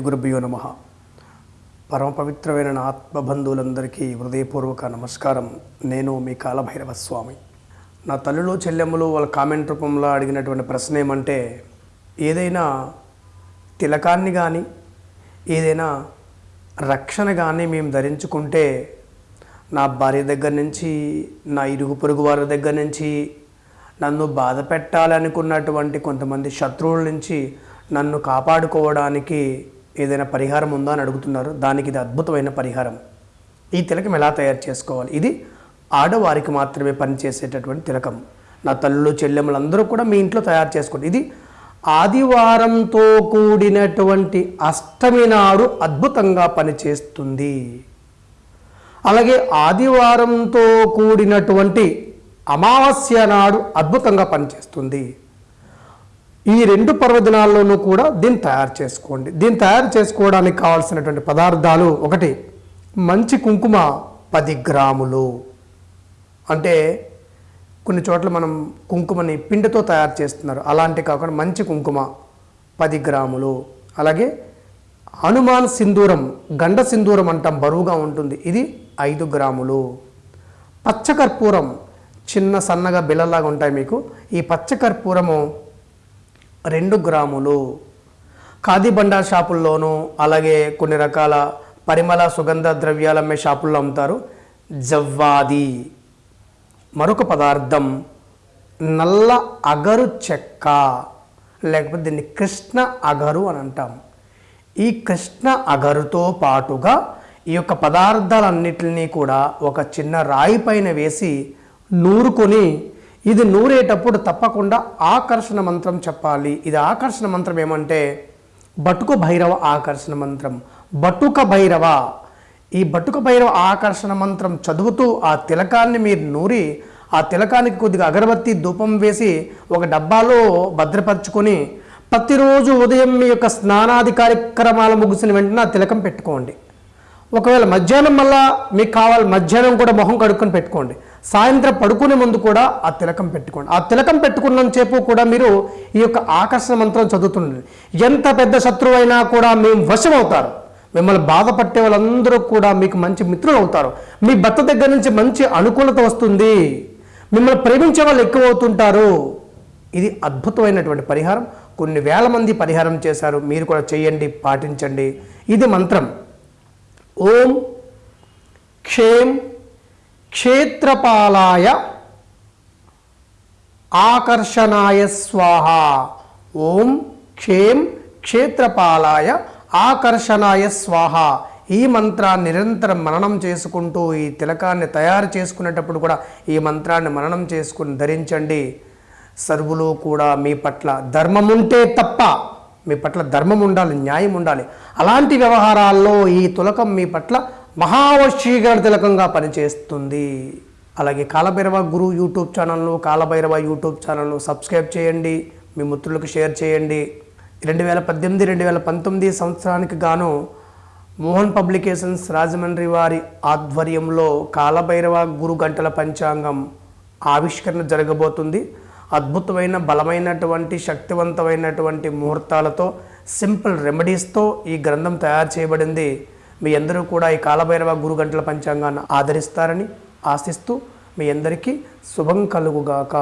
గురుభ్యో నమ. పరమ పవిత్రమైన నా ఆత్మబంధువులందరికీ హృదయపూర్వక నమస్కారం. నేను మీ కాలభైరవ స్వామి నా తల్లులు చెల్లెమ్మలు వాళ్ళ కామెంట్ రూపంలో అడిగినటువంటి ప్రశ్న ఏమంటే ఏదైనా తిలకాన్ని కానీ ఏదైనా రక్షణ కానీ మేము ధరించుకుంటే నా భార్య దగ్గర నుంచి నా ఇరుగు పొరుగు వారి దగ్గర నుంచి నన్ను బాధ పెట్టాలనుకున్నటువంటి కొంతమంది శత్రువుల నుంచి నన్ను కాపాడుకోవడానికి ఏదైనా పరిహారం ఉందా అని అడుగుతున్నారు. దానికి ఇది అద్భుతమైన పరిహారం. ఈ తిలకం ఎలా తయారు చేసుకోవాలి? ఇది ఆడవారికి మాత్రమే పనిచేసేటటువంటి తిలకం. నా తల్లులు చెల్లెమ్మలు అందరూ కూడా మీ ఇంట్లో తయారు చేసుకోండి. ఇది ఆదివారంతో కూడినటువంటి అష్టమి నాడు అద్భుతంగా పనిచేస్తుంది. అలాగే ఆదివారంతో కూడినటువంటి అమావాస్య నాడు అద్భుతంగా పనిచేస్తుంది. ఈ రెండు పర్వదినాల్లోనూ కూడా దీన్ని తయారు చేసుకోండి. దీన్ని తయారు చేసుకోవడానికి కావాల్సినటువంటి పదార్థాలు ఒకటి మంచి కుంకుమ పది గ్రాములు. అంటే కొన్ని చోట్ల మనం కుంకుమని పిండితో తయారు చేస్తున్నారు. అలాంటి కాకుండా మంచి కుంకుమ పది గ్రాములు. అలాగే హనుమాన్ సింధూరం గండ సింధూరం అంటాం బరువుగా ఉంటుంది. ఇది ఐదు గ్రాములు. పచ్చకర్పూరం చిన్న సన్నగా బిళ్ళలాగా ఉంటాయి మీకు. ఈ పచ్చకర్పూరము రెండు గ్రాములు. ఖాదీబండా షాపుల్లోనూ అలాగే కొన్ని రకాల పరిమళ సుగంధ ద్రవ్యాలు అమ్మే షాపుల్లో అమ్ముతారు. జవ్వాది. మరొక పదార్థం నల్ల అగరు చెక్క. లేకపోతే దీన్ని కృష్ణ అగరు అని అంటాం. ఈ కృష్ణ అగరుతో పాటుగా ఈ యొక్క పదార్థాలన్నిటిని కూడా ఒక చిన్న రాయి పైన వేసి నూరుకొని ఇది నూరేటప్పుడు తప్పకుండా ఆకర్షణ మంత్రం చెప్పాలి. ఇది ఆకర్షణ మంత్రం ఏమంటే బటుక భైరవ ఆకర్షణ మంత్రం. బటుక భైరవ. ఈ బటుక భైరవ ఆకర్షణ మంత్రం చదువుతూ ఆ తిలకాన్ని మీరు నూరి ఆ తిలకానికి కొద్దిగా అగరబత్తి ధూపం వేసి ఒక డబ్బాలో భద్రపరచుకొని ప్రతిరోజు ఉదయం మీ యొక్క స్నానాది కార్యక్రమాలు ముగిసిన వెంటనే ఆ తిలకం పెట్టుకోండి. ఒకవేళ మధ్యాహ్నం మళ్ళా మీకు కావాలి మధ్యాహ్నం కూడా మొహం కడుక్కొని పెట్టుకోండి. సాయంత్రం పడుకునే ముందు కూడా ఆ తిలకం పెట్టుకోండి. ఆ తిలకం పెట్టుకున్నంతసేపు కూడా మీరు ఈ యొక్క ఆకర్షణ మంత్రం చదువుతుండండి. ఎంత పెద్ద శత్రువు అయినా కూడా మేము వశం అవుతారు మిమ్మల్ని బాధపట్టే వాళ్ళందరూ కూడా మీకు మంచి మిత్రులు అవుతారు మీ భర్త దగ్గర నుంచి మంచి అనుకూలత వస్తుంది. మిమ్మల్ని ప్రేమించే వాళ్ళు ఎక్కువ అవుతుంటారు ఇది అద్భుతమైనటువంటి పరిహారం. కొన్ని వేల మంది పరిహారం చేశారు. మీరు కూడా చేయండి పాటించండి. ఇది మంత్రం. ఓం క్షేమ్ క్షేత్రపాలాయ ఆకర్షణాయ స్వాహ. ఓం క్షేం క్షేత్రపాలాయ ఆకర్షణాయ స్వాహ. ఈ మంత్రాన్ని నిరంతరం మననం చేసుకుంటూ ఈ తిలకాన్ని తయారు చేసుకునేటప్పుడు కూడా ఈ మంత్రాన్ని మననం చేసుకుని ధరించండి. సర్వులు కూడా మీ పట్ల ధర్మం ఉంటే తప్ప మీ పట్ల ధర్మం ఉండాలి న్యాయం ఉండాలి. అలాంటి వ్యవహారాల్లో ఈ తులకం మీ పట్ల మహావశీకరణ తిలకంగా పనిచేస్తుంది. అలాగే కాలభైరవ గురు యూట్యూబ్ ఛానల్ను కాలభైరవ యూట్యూబ్ ఛానల్ను సబ్స్క్రైబ్ చేయండి. మీ మిత్రులకు షేర్ చేయండి. రెండు వేల పద్దెనిమిది రెండు వేల పంతొమ్మిది సంవత్సరానికి గాను మోహన్ పబ్లికేషన్స్ రాజమండ్రి వారి ఆధ్వర్యంలో కాలభైరవ గురు గంటల పంచాంగం ఆవిష్కరణ జరగబోతుంది. అద్భుతమైన బలమైనటువంటి శక్తివంతమైనటువంటి ముహూర్తాలతో సింపుల్ రెమెడీస్తో ఈ గ్రంథం తయారు చేయబడింది. మీ అందరూ కూడా ఈ కాలభైరవ గురు గంటల పంచాంగాన్ని ఆదరిస్తారని ఆశిస్తూ మీ అందరికీ శుభం కలుగుగాక.